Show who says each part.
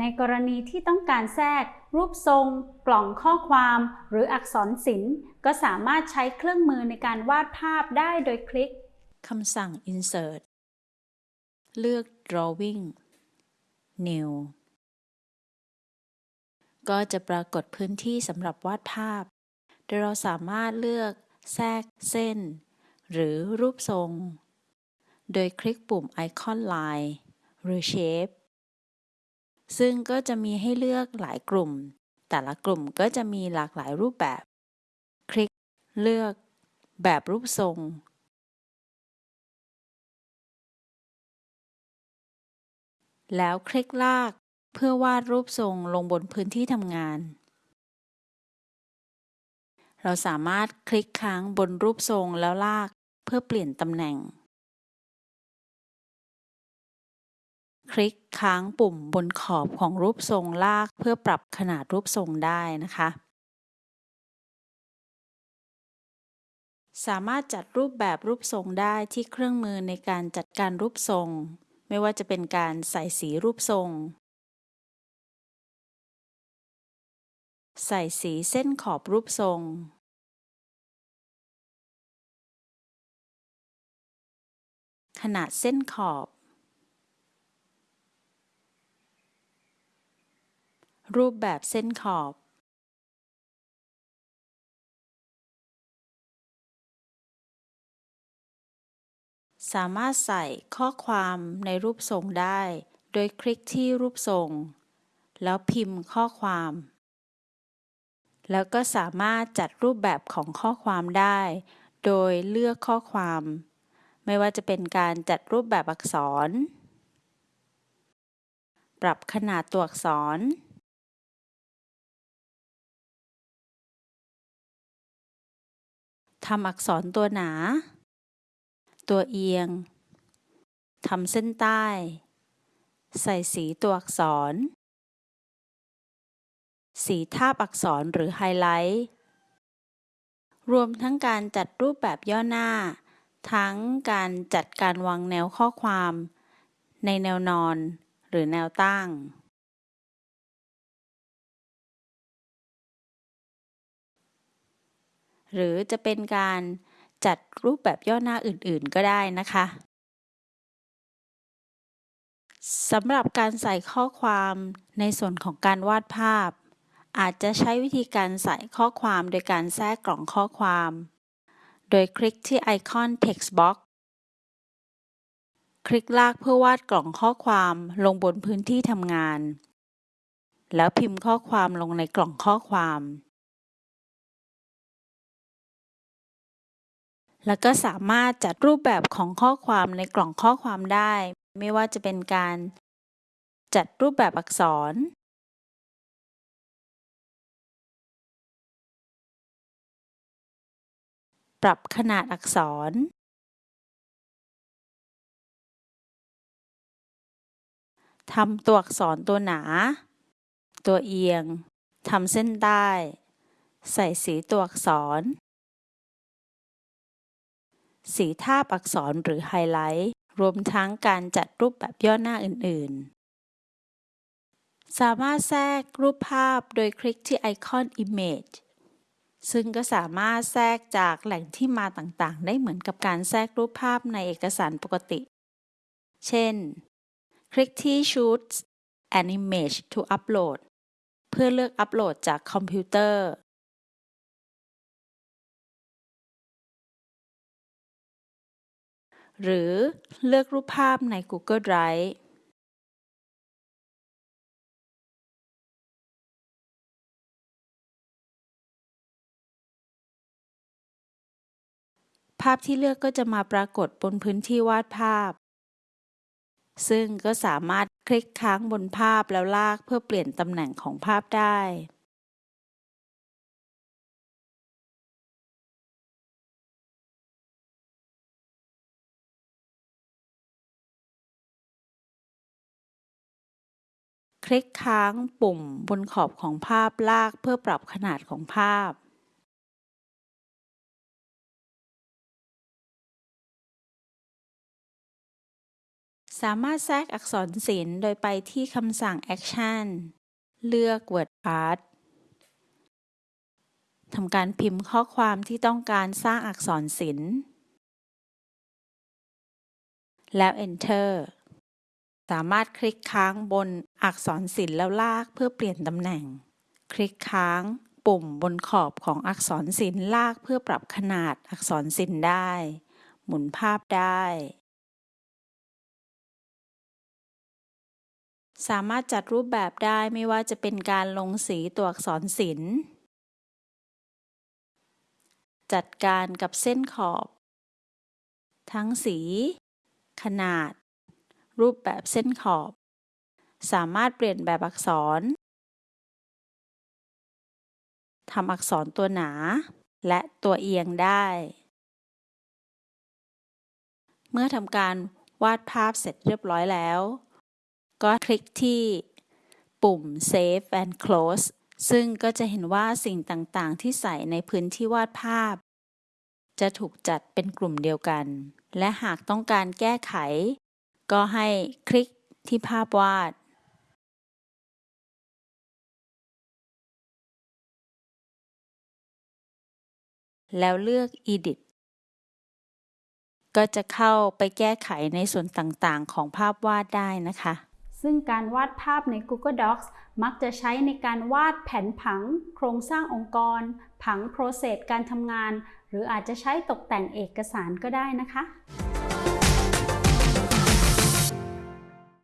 Speaker 1: ในกรณีที่ต้องการแทรก รูปทรง กล่องข้อความ หรืออักษรศิลป์ ก็สามารถใช้เครื่องมือในการวาดภาพได้โดยคลิก
Speaker 2: คำสั่ง insert เลือก drawing new ก็จะปรากฏพื้นที่สำหรับวาดภาพ โดยเราสามารถเลือกแทรกเส้น หรือรูปทรง โดยคลิกปุ่มไอคอน Line หรือ Shape ซึ่งก็จะมีให้เลือกหลายกลุ่ม แต่ละกลุ่มก็จะมีหลากหลายรูปแบบ คลิก เลือก แบบรูปทรง แล้วคลิกลาก เพื่อวาดรูปทรงลงบนพื้นที่ทำงาน เราสามารถคลิกค้างบนรูปทรงแล้วลากเพื่อเปลี่ยนตำแหน่ง คลิกค้างปุ่มบนขอบของรูปทรงลากเพื่อปรับขนาดรูปทรงได้นะคะ สามารถจัดรูปแบบรูปทรงได้ที่เครื่องมือในการจัดการรูปทรง ไม่ว่าจะเป็นการใส่สีรูปทรง ใส่สีเส้นขอบรูปทรงขนาดเส้นขอบ รูปแบบเส้นขอบสามารถใส่ข้อความในรูปทรงได้ โดยคลิกที่รูปทรง แล้วพิมพ์ข้อความ แล้วก็สามารถจัดรูปแบบของข้อความได้ โดยเลือกข้อความ ไม่ว่าจะเป็นการจัดรูปแบบอักษร ปรับขนาดตัวอักษร ทำอักษรตัวหนา ตัวเอียง ทำเส้นใต้ ใส่สีตัวอักษร สีทาบอักษรหรือไฮไลท์ รวมทั้งการจัดรูปแบบย่อหน้า ทั้งการจัดการวางแนวข้อความ ในแนวนอนหรือแนวตั้ง หรือจะเป็นการจัดรูปแบบย่อหน้าอื่นๆ ก็ได้นะคะสำหรับการใส่ข้อความในส่วนของการวาดภาพ อาจจะใช้วิธีการใส่ข้อความโดยการแทรกกล่องข้อความ โดยคลิกที่ไอคอน text box คลิกลากเพื่อวาดกล่องข้อความลงบนพื้นที่ทำงาน แล้วพิมพ์ข้อความลงในกล่องข้อความ แล้วก็สามารถจัดรูปแบบของข้อความในกล่องข้อความได้ ไม่ว่าจะเป็นการจัดรูปแบบอักษร ปรับขนาดอักษร ทำตัวอักษรตัวหนา ตัวเอียง ทำเส้นใต้ ใส่สีตัวอักษร สีทาบอักษรหรือไฮไลท์ รวมทั้งการจัดรูปแบบย่อหน้าอื่น ๆ สามารถแทรกรูปภาพโดยคลิกที่ไอคอน Image ซึ่งก็สามารถแทรกจากแหล่งที่มาต่างๆ ได้เหมือนกับการแทรกรูปภาพในเอกสารปกติ เช่น คลิกที่ Choose an image to upload เพื่อเลือกอัปโหลดจากคอมพิวเตอร์ หรือเลือกรูปภาพใน Google Drive ภาพที่เลือกก็จะมาปรากฏบนพื้นที่วาดภาพ ซึ่งก็สามารถคลิกค้างบนภาพแล้วลากเพื่อเปลี่ยนตำแหน่งของภาพได้ ลิกค้างปุ่มบนขอบของภาพลากเพื่อปรับขนาดของภาพสามารถแทรกอักษรศิลป์โดยไปที่คำสั่ง Action เลือก Word Art ทำการพิมพ์ข้อความที่ต้องการสร้างอักษรศิลป์ แล้ว Enter สามารถคลิกค้างบนอักษรศิลป์แล้วลากเพื่อเปลี่ยนตำแหน่ง คลิกค้างปุ่มบนขอบของอักษรศิลป์ลากเพื่อปรับขนาดอักษรศิลป์ได้ หมุนภาพได้ สามารถจัดรูปแบบได้ไม่ว่าจะเป็นการลงสีตัวอักษรศิลป์ จัดการกับเส้นขอบ ทั้งสี ขนาด รูปแบบเส้นขอบ สามารถเปลี่ยนแบบอักษรทำอักษรตัวหนา และตัวเอียงได้ เมื่อทำการวาดภาพเสร็จเรียบร้อยแล้ว ก็คลิกที่ปุ่ม Save and Close ซึ่งก็จะเห็นว่าสิ่งต่างๆ ที่ใส่ในพื้นที่วาดภาพ จะถูกจัดเป็นกลุ่มเดียวกัน และหากต้องการแก้ไข ก็ให้คลิกที่ภาพวาดแล้วเลือก Edit ก็จะเข้าไปแก้ไขในส่วนต่างๆ ของภาพวาดได้นะคะ
Speaker 1: ซึ่งการวาดภาพใน Google Docs มักจะใช้ในการวาดแผนผัง โครงสร้างองค์กร ผังโปรเซสการทำงาน หรืออาจจะใช้ตกแต่งเอกสารก็ได้นะคะ